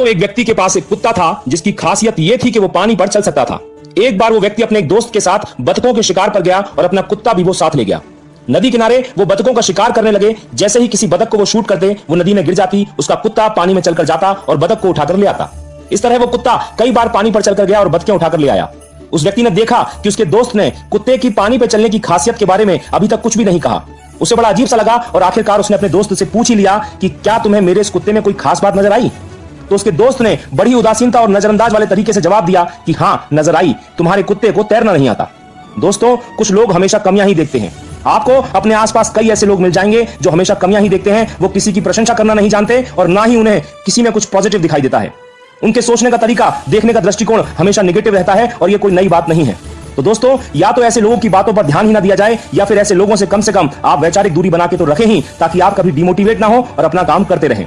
दोस्तों एक व्यक्ति के पास एक कुत्ता था, जिसकी खासियत यह थी कि वो पानी पर चल सकता था। एक बार वो व्यक्ति अपने एक दोस्त के साथ बतखों के शिकार पर गया और अपना कुत्ता भी वो साथ ले गया। नदी किनारे वो बतखों का शिकार करने लगे। जैसे ही किसी बतख को वो शूट करते, वो नदी में गिर जाती, उसका कुत्ता पानी में चलकर जाता और बतख को उठाकर ले आता। इस तरह वो कुत्ता कई बार पानी पर चलकर गया और बतखें उठाकर ले आया। उस व्यक्ति ने देखा कि उसके दोस्त ने कुत्ते की पानी पर चलने की खासियत के बारे में अभी तक कुछ भी नहीं कहा। उसे बड़ा अजीब सा लगा और आखिरकार उसने अपने दोस्त से पूछ ही लिया कि क्या तुम्हें मेरे इस कुत्ते में कोई खास बात नज़र आई? तो उसके दोस्त ने बड़ी उदासीनता और नजरअंदाज वाले तरीके से जवाब दिया कि हाँ नज़र आई, तुम्हारे कुत्ते को तैरना नहीं आता। दोस्तों, कुछ लोग हमेशा कमियाँ ही देखते हैं। आपको अपने आसपास कई ऐसे लोग मिल जाएँगे जो हमेशा कमियाँ ही देखते हैं, वो किसी की प्रशंसा करना नहीं जानते और ना ही उन्हें किसी में कुछ पॉजिटिव दिखाई देता है। उनके सोचने का तरीका, देखने का दृष्टिकोण हमेशा निगेटिव रहता है और ये कोई नई बात नहीं है। तो दोस्तों, या तो ऐसे लोगों की बातों पर ध्यान ही ना दिया जाए, या फिर ऐसे लोगों से कम से कम आप वैचारिक दूरी बना के तो रखें ही, ताकि आप कभी डिमोटिवेट ना हो और अपना काम करते रहें।